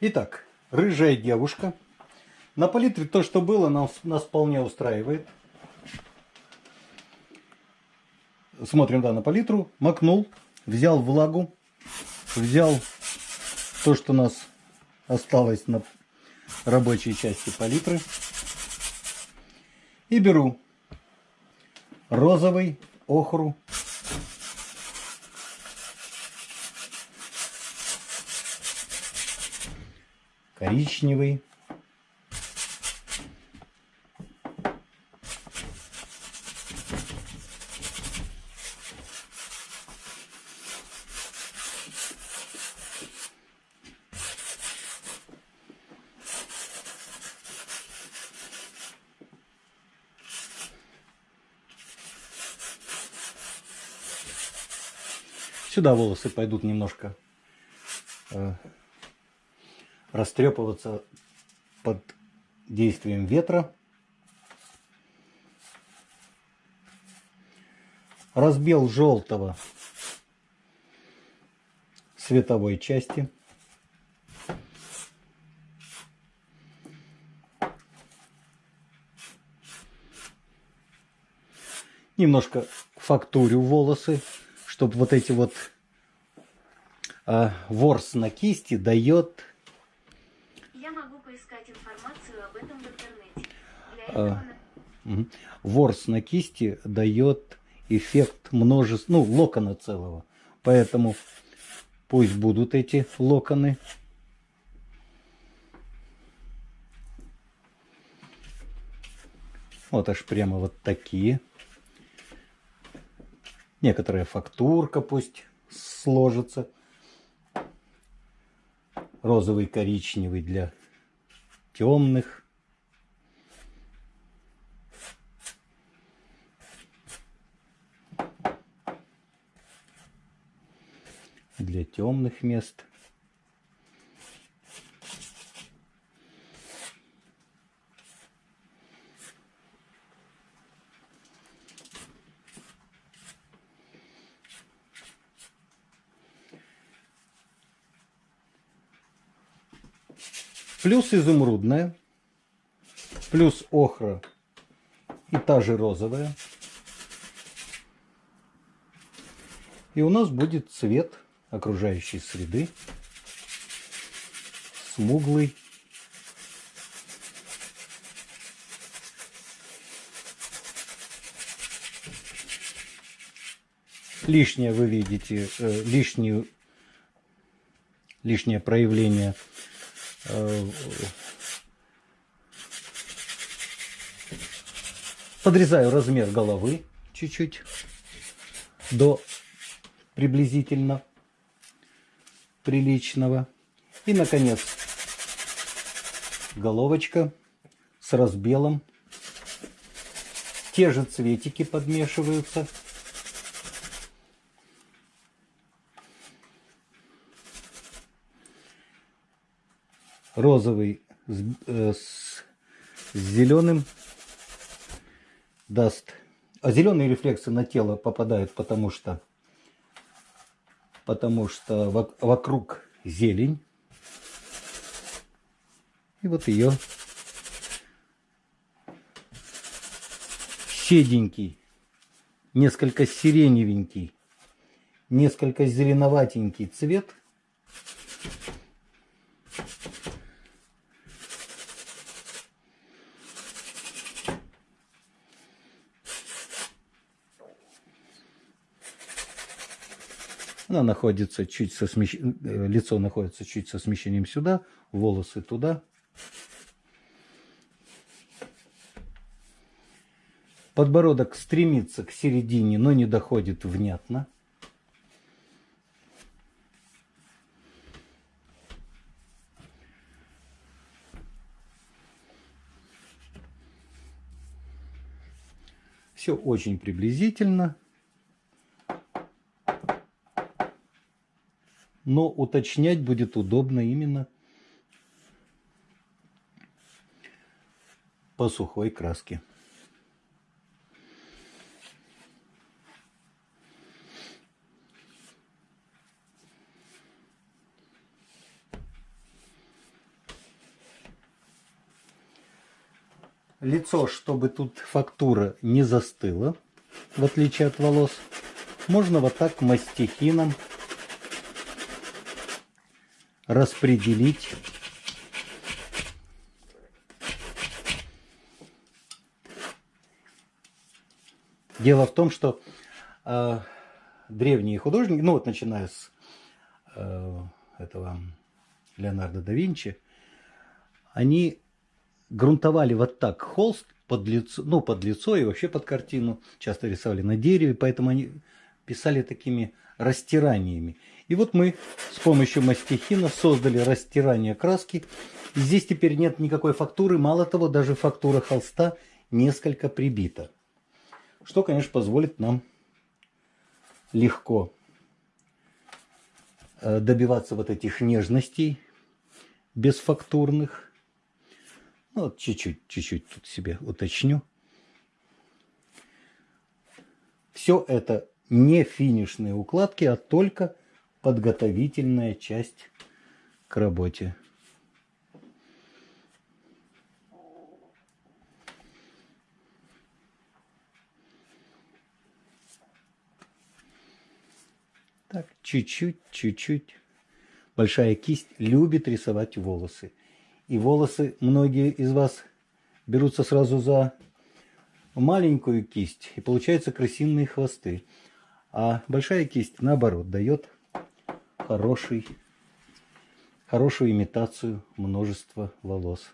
Итак, рыжая девушка. На палитре то, что было, нас, нас вполне устраивает. Смотрим, да, на палитру. Макнул, взял влагу, взял то, что у нас осталось на рабочей части палитры. И беру розовый охру коричневый. Сюда волосы пойдут немножко э, растрепываться под действием ветра. Разбел желтого световой части. Немножко фактурю волосы, чтобы вот эти вот э, ворс на кисти дает А, ворс на кисти дает эффект множества, ну, локона целого. Поэтому пусть будут эти локоны. Вот аж прямо вот такие. Некоторая фактурка пусть сложится. Розовый, коричневый для темных. для темных мест. Плюс изумрудная, плюс охра и та же розовая. И у нас будет цвет окружающей среды, смуглый, лишнее вы видите, э, лишнюю, лишнее проявление э, подрезаю размер головы чуть-чуть до приблизительно приличного. И, наконец, головочка с разбелом. Те же цветики подмешиваются. Розовый с, э, с, с зеленым даст... А зеленые рефлексы на тело попадают, потому что потому что вокруг зелень. И вот ее седенький, несколько сиреневенький, несколько зеленоватенький цвет – Она находится чуть со смещ... Э, лицо находится чуть со смещением сюда, волосы туда. Подбородок стремится к середине, но не доходит внятно. Все очень приблизительно. но уточнять будет удобно именно по сухой краске. лицо, чтобы тут фактура не застыла, в отличие от волос, можно вот так мастихином распределить Дело в том, что э, древние художники, ну вот начиная с э, этого Леонардо да Винчи, они грунтовали вот так холст под лицо, ну, под лицо и вообще под картину. Часто рисовали на дереве, поэтому они писали такими растираниями. И вот мы с помощью мастихина создали растирание краски. И здесь теперь нет никакой фактуры. Мало того, даже фактура холста несколько прибита. Что, конечно, позволит нам легко э, добиваться вот этих нежностей бесфактурных. Ну, вот чуть-чуть, чуть-чуть тут себе уточню. Все это не финишные укладки, а только подготовительная часть к работе. Так, чуть-чуть, чуть-чуть. Большая кисть любит рисовать волосы. И волосы многие из вас берутся сразу за маленькую кисть, и получаются красивые хвосты. А большая кисть, наоборот, дает хороший, хорошую имитацию множества волос.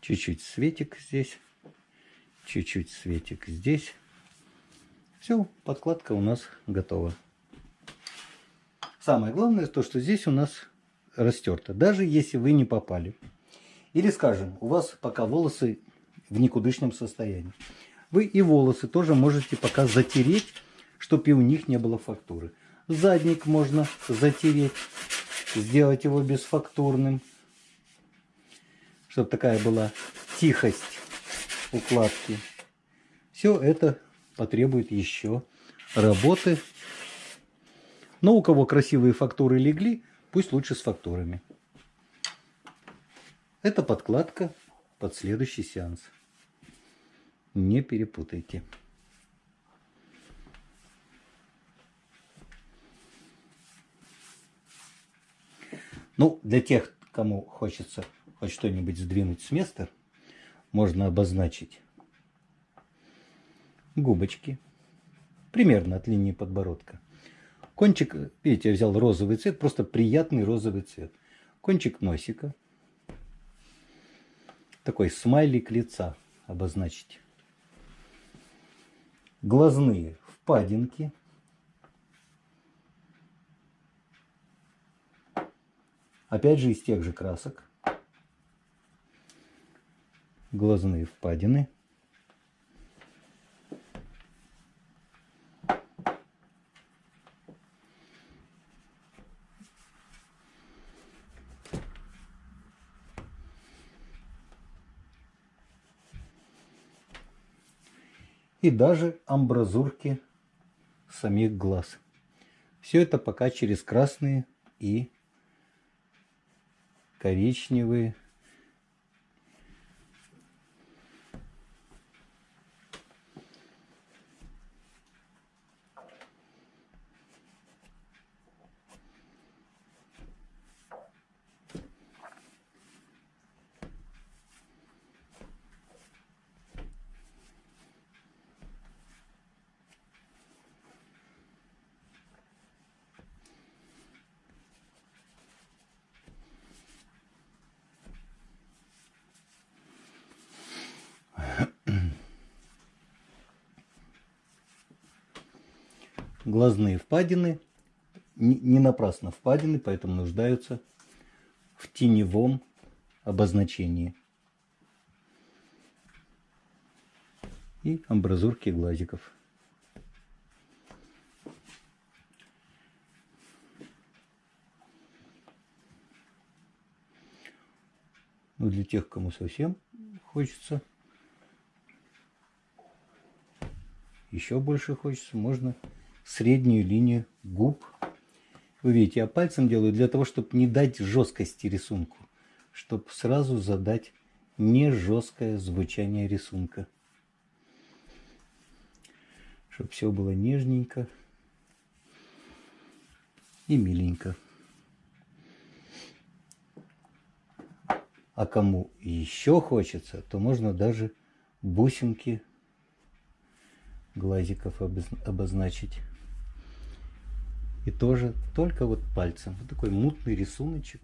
Чуть-чуть светик здесь. Чуть-чуть светик здесь. Все, подкладка у нас готова. Самое главное то, что здесь у нас растерто. Даже если вы не попали. Или, скажем, у вас пока волосы в никудышном состоянии. Вы и волосы тоже можете пока затереть, чтобы и у них не было фактуры. Задник можно затереть, сделать его бесфактурным чтобы такая была тихость укладки. Все это потребует еще работы. Но у кого красивые фактуры легли, пусть лучше с фактурами. Это подкладка под следующий сеанс. Не перепутайте. Ну, для тех, кому хочется хоть что-нибудь сдвинуть с места, можно обозначить губочки, примерно от линии подбородка. Кончик, видите, я взял розовый цвет, просто приятный розовый цвет. Кончик носика. Такой смайлик лица обозначить. Глазные впадинки. Опять же из тех же красок глазные впадины. И даже амбразурки самих глаз. Все это пока через красные и коричневые глазные впадины не напрасно впадины, поэтому нуждаются в теневом обозначении. И амбразурки глазиков. Ну, для тех, кому совсем хочется, еще больше хочется, можно среднюю линию губ. Вы видите, я пальцем делаю для того, чтобы не дать жесткости рисунку, чтобы сразу задать не жесткое звучание рисунка. Чтобы все было нежненько и миленько. А кому еще хочется, то можно даже бусинки глазиков обозначить. И тоже только вот пальцем. Вот такой мутный рисуночек.